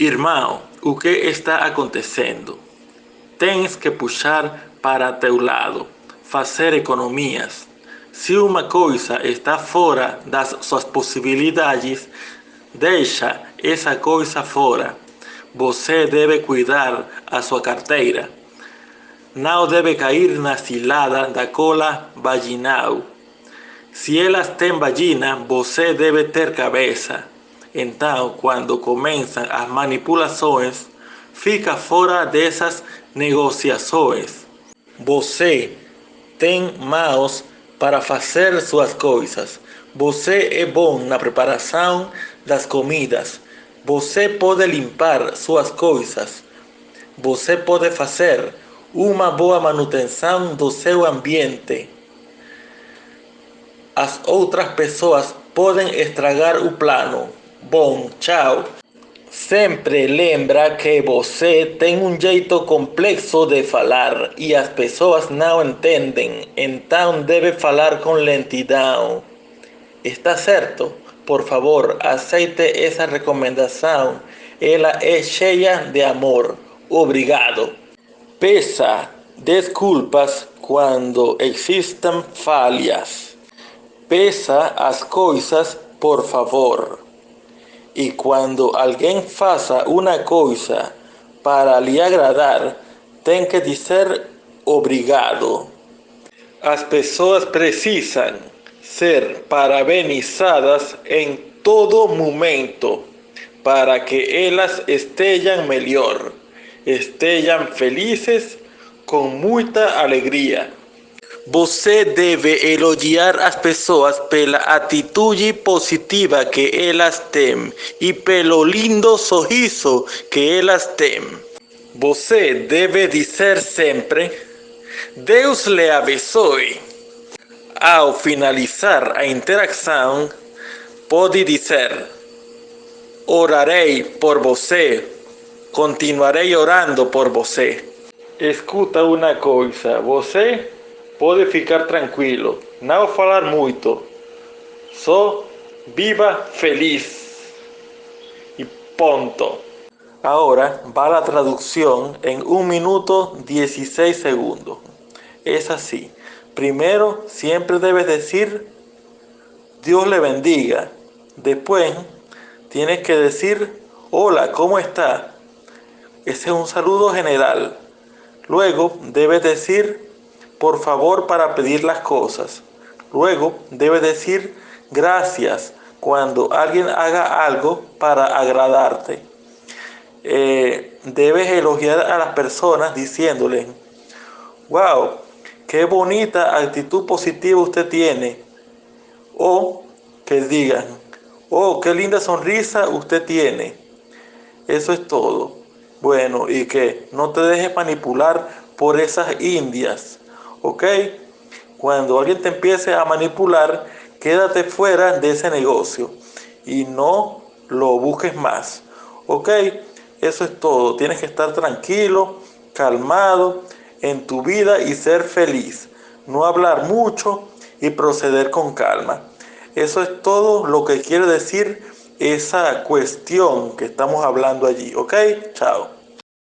Irmão, o que está acontecendo? Tens que puxar para teu lado, fazer economias. Se uma coisa está fora das suas possibilidades, deixa essa coisa fora. Você deve cuidar a sua carteira. Não deve cair na cilada da cola vaginal. Se elas têm vagina, você deve ter cabeça. Então, quando começam as manipulações, fica fora dessas negociações. Você tem mãos para fazer suas coisas. Você é bom na preparação das comidas. Você pode limpar suas coisas. Você pode fazer uma boa manutenção do seu ambiente. As outras pessoas podem estragar o plano. Bom, tchau. Sempre lembra que você tem um jeito complexo de falar e as pessoas não entendem, então deve falar com lentidão. Está certo? Por favor, aceite essa recomendação. Ela é cheia de amor. Obrigado. Peça desculpas quando existam falhas. Peça as coisas, por favor. E quando alguém faça uma coisa para lhe agradar, tem que dizer obrigado. As pessoas precisam ser parabenizadas em todo momento para que elas estejam melhor, estejam felizes com muita alegria. Você deve elogiar as pessoas pela atitude positiva que elas têm e pelo lindo sorriso que elas têm. Você deve dizer sempre: Deus lhe abençoe. Ao finalizar a interação, pode dizer: Orarei por você, continuarei orando por você. Escuta uma coisa, você pode ficar tranquilo, não falar muito, só viva feliz e ponto. Ahora va la traducción en 1 minuto 16 segundos. Es así. Primero, siempre debes decir Dios le bendiga. Después, tienes que decir hola, ¿cómo está? Ese es un saludo general. Luego, debes decir por favor para pedir las cosas. Luego debes decir gracias cuando alguien haga algo para agradarte. Eh, debes elogiar a las personas diciéndoles, wow, qué bonita actitud positiva usted tiene. O que digan, oh, qué linda sonrisa usted tiene. Eso es todo. Bueno, y que no te dejes manipular por esas indias ¿ok? Cuando alguien te empiece a manipular, quédate fuera de ese negocio y no lo busques más, ¿ok? Eso es todo. Tienes que estar tranquilo, calmado en tu vida y ser feliz. No hablar mucho y proceder con calma. Eso es todo lo que quiere decir esa cuestión que estamos hablando allí, ¿ok? Chao.